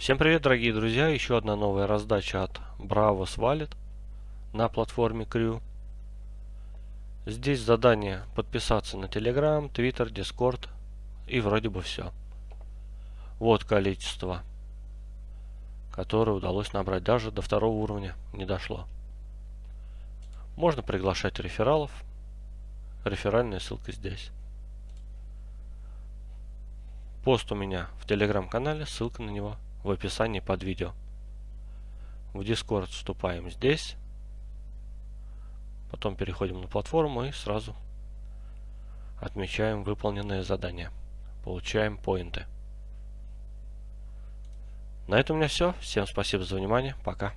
Всем привет, дорогие друзья! Еще одна новая раздача от Bravos Wallet на платформе Crew. Здесь задание подписаться на Telegram, Twitter, Discord и вроде бы все. Вот количество, которое удалось набрать. Даже до второго уровня не дошло. Можно приглашать рефералов. Реферальная ссылка здесь. Пост у меня в телеграм-канале, ссылка на него в описании под видео. В Discord вступаем здесь. Потом переходим на платформу и сразу отмечаем выполненное задание. Получаем поинты. На этом у меня все. Всем спасибо за внимание. Пока.